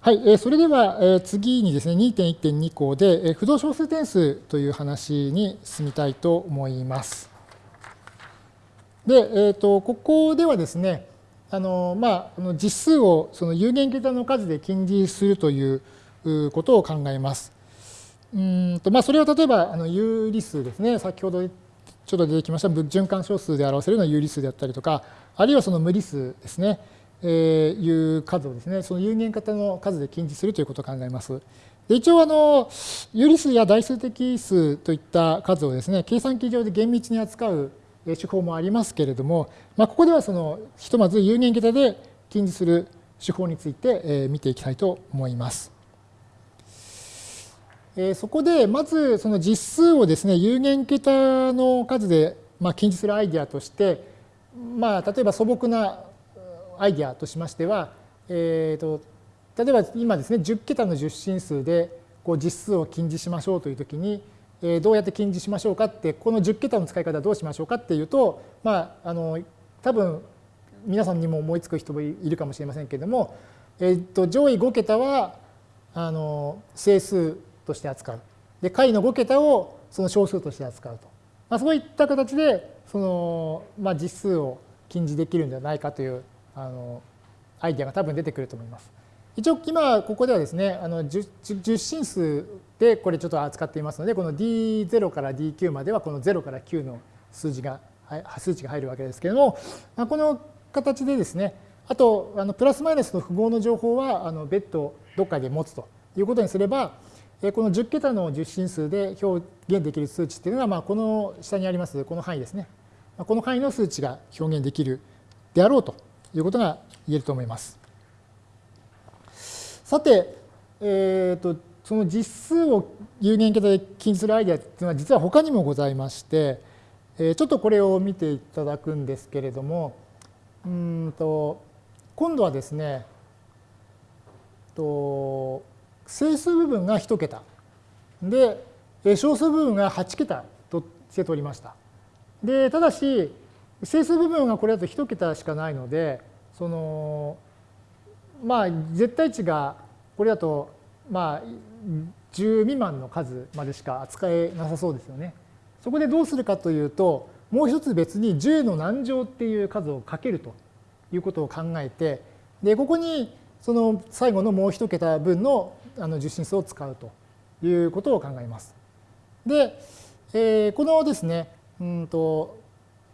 はい、えー、それでは、えー、次にですね、2.1.2項で、えー、不動小数点数という話に進みたいと思います。で、えーと、ここではですね、あのまあ、実数をその有限桁の数で近似するということを考えます。うんとまあ、それは例えばあの有理数ですね、先ほどちょっと出てきました循環小数で表せるような有理数であったりとか、あるいはその無理数ですね。えー、いう数をですね、その有限型の数で近似するということを考えます。で一応あの、有理数や代数的数といった数をですね、計算機上で厳密に扱う手法もありますけれども、まあ、ここではそのひとまず有限桁で近似する手法について見ていきたいと思います。そこでまずその実数をですね有限桁の数でまあ近似するアイデアとして、まあ、例えば素朴なアイディアとしましては、えーと、例えば今ですね10桁の十進数でこう実数を近似しましょうというときに、えー、どうやって近似しましょうかってこの10桁の使い方はどうしましょうかっていうとまああの多分皆さんにも思いつく人もいるかもしれませんけれども、えーと、上位5桁はあの整数として扱う。で下位の5桁をその小数として扱うと。まあ、そういった形でその、まあ、実数を近似できるんじゃないかというあのアイデアが多分出てくると思います。一応今ここではですねあの10進数でこれちょっと扱っていますのでこの D0 から D9 まではこの0から9の数字が数値が入るわけですけれども、この形でですねあとあのプラスマイナスの符号の情報はあの別途どっかで持つということにすればこの10桁の10進数で表現できる数値っていうのは、まあ、この下にありますこの範囲ですねこの範囲の数値が表現できるであろうということが言えると思います。さて、えーと、その実数を有限桁で近似するアイデアというのは実は他にもございまして、えー、ちょっとこれを見ていただくんですけれどもうんと今度はですねと整数部分が1桁で小数部分が8桁として取りました。でただし整数部分がこれだと1桁しかないので、その、まあ、絶対値がこれだと、まあ、10未満の数までしか扱えなさそうですよね。そこでどうするかというと、もう一つ別に10の何乗っていう数をかけるということを考えて、で、ここにその最後のもう一桁分のあの受信数を使うということを考えます。で、えー、このですね、うんと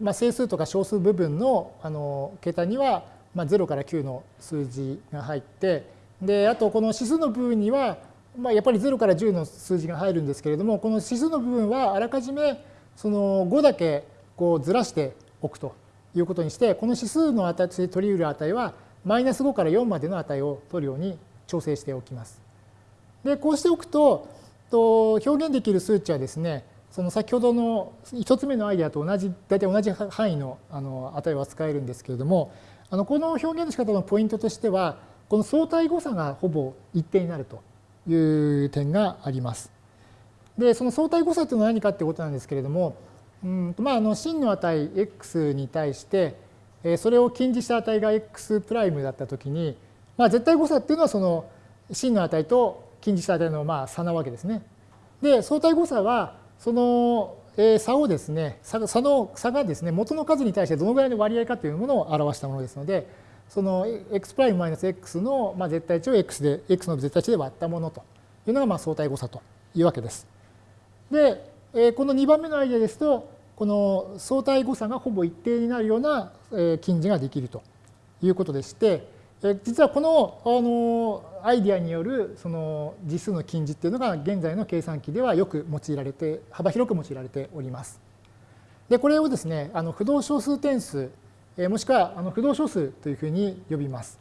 まあ、整数とか小数部分のあの桁には、まあ、0から9の数字が入ってであとこの指数の部分には、まあ、やっぱり0から10の数字が入るんですけれどもこの指数の部分はあらかじめその5だけこうずらしておくということにしてこの指数の値として取り得る値はマイナス5から4までの値を取るように調整しておきます。でこうしておくとと表現できる数値はですねその先ほどの1つ目のアイデアと同じ大体同じ範囲のあの値を扱えるんですけれどもあのこの表現の仕方のポイントとしてはこの相対誤差がほぼ一定になるという点があります。でその相対誤差というのは何かってことなんですけれどもうんまあ、あの真の値 x に対してそれを近似した値が x' だったときに、まあ、絶対誤差っていうのはその真の値と近似した値のまあ差なわけですね。で相対誤差はその差をですね、差の差がですね、元の数に対してどのぐらいの割合かというものを表したものですので、その x' マイナス x のまあ絶対値を x で、x の絶対値で割ったものというのがまあ相対誤差というわけです。で、この2番目のアイデアですと、この相対誤差がほぼ一定になるような近似ができるということでして、実はこのあのアイディアによるその実数の近似っていうのが現在の計算機ではよく用いられて幅広く用いられております。でこれをですねあの不動小数点数もしくはあの不動小数というふうに呼びます。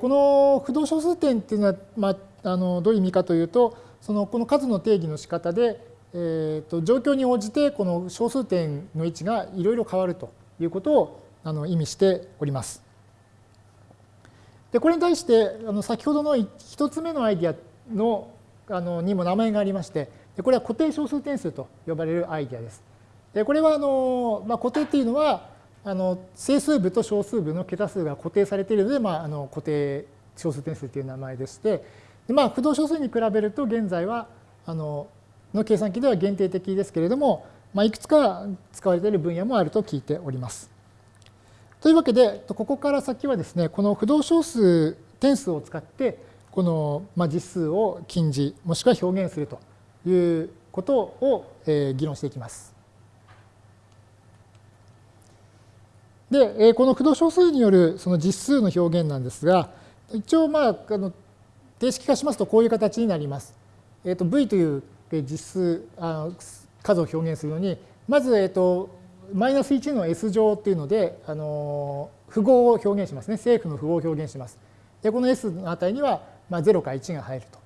この不動小数点っていうのは、まあ、あのどういう意味かというとそのこの数の定義の仕方で、えー、と状況に応じてこの小数点の位置がいろいろ変わるということをあの意味しております。でこれに対してあの先ほどの1つ目のアイディアのあのにも名前がありましてでこれは固定小数点数と呼ばれるアイディアです。でこれはあの、まあ、固定っていうのはあの整数部と小数部の桁数が固定されているので、まあ、あの固定小数点数という名前でして、でまあ、不動小数に比べると現在はあのの計算機では限定的ですけれども、まあ、いくつか使われている分野もあると聞いております。というわけで、ここから先はですね、この不動小数点数を使って、この実数を禁じ、もしくは表現するということを議論していきます。で、この不動小数によるその実数の表現なんですが、一応、まあ、あの定式化しますとこういう形になります。えー、と V という実数あの数を表現するのに、まず、えー、とマイナス1の S 乗っていうので、あの符号を表現しますね。正負の符号を表現します。で、この S の値には、まあ、0か1が入ると。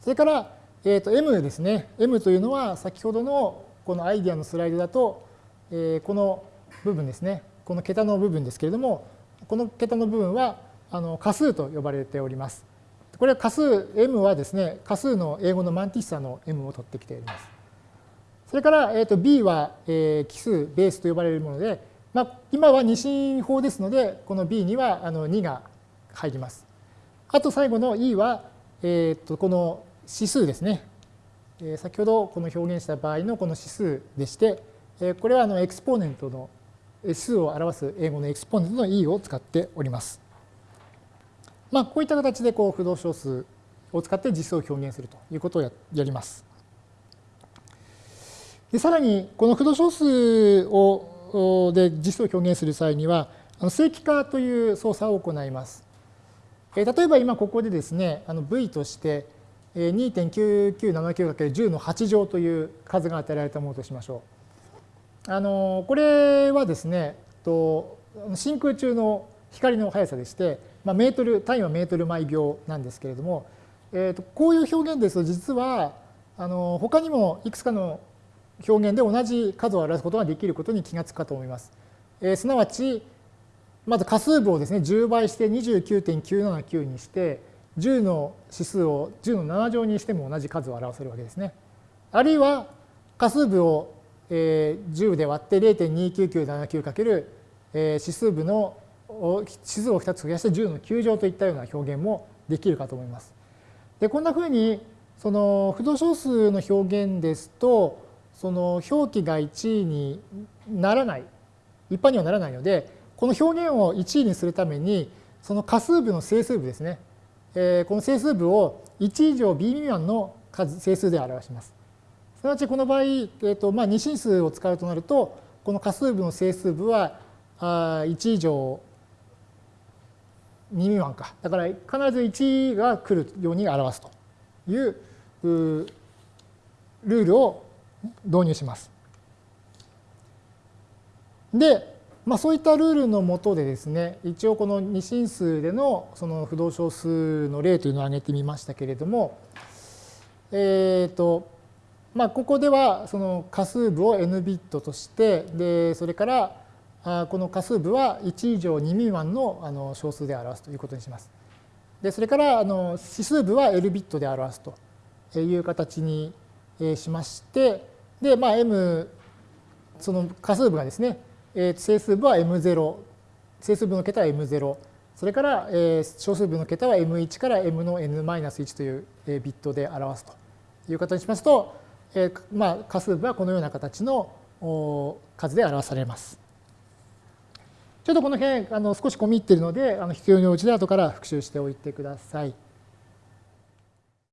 それから、えー、と M ですね。M というのは先ほどのこのアイディアのスライドだと、えー、この部分ですね。この桁の部分ですけれども、この桁の部分はあの仮数と呼ばれております。これは仮数 M はですね、仮数の英語のマンティッサの M を取ってきています。それから、えー、と B は、えー、奇数、ベースと呼ばれるもので、まあ、今は二進法ですので、この B にはあの2が入ります。あと最後の E は、えー、とこの指数ですね。えー、先ほどこの表現した場合のこの指数でして、えー、これはあのエクスポーネントの数を表す英語のエクスポーネントの E を使っております。まあ、こういった形でこう不動小数を使って実数を表現するということをやります。でさらにこの不動小数をで実数を表現する際にはあの正規化という操作を行います。え例えば今ここでですね v として 2.9979×10 の8乗という数が与えられたものとしましょう。あのこれはですねと真空中の光の速さでして、まあ、メートル単位はメートル毎秒なんですけれども、えー、とこういう表現ですと実はあの他にもいくつかの表現で同じ数を表すことができることに気がつくかと思います。えー、すなわち、まず仮数部をですね、10倍して29.979にして、10の指数を10の7乗にしても同じ数を表せるわけですね。あるいは、仮数部を10で割って0.29979かける指数部の指数を2つ増やして10の9乗といったような表現もできるかと思います。でこんなふうにその不動小数の表現ですとその表記が1位にならない、一般にはならないので、この表現を1位にするために、その仮数部の整数部ですね、えー、この整数部を1以上 b 未満の数整数で表します。すなわちこの場合、えーとまあ、二進数を使うとなると、この仮数部の整数部はあ1以上2未満か。だから必ず1が来るように表すというルールを導入します。で、まあ、そういったルールのもとでですね、一応この二進数でのその不動小数の例というのを挙げてみましたけれども、えっ、ー、と、まあ、ここではその仮数部を n ビットとして、で、それからこの仮数部は1以上2未満のあの小数で表すということにします。で、それからあの指数部は L ビットで表すという形にしまして、で、まあ、m、その仮数部がですね、整数部は m0、整数部の桁は m0、それから小数部の桁は m1 から m の n-1 というビットで表すという形にしますと、まあ、仮数部はこのような形の数で表されます。ちょっとこの辺あの少し込み入っているのであの必要に応じて後から復習しておいてください。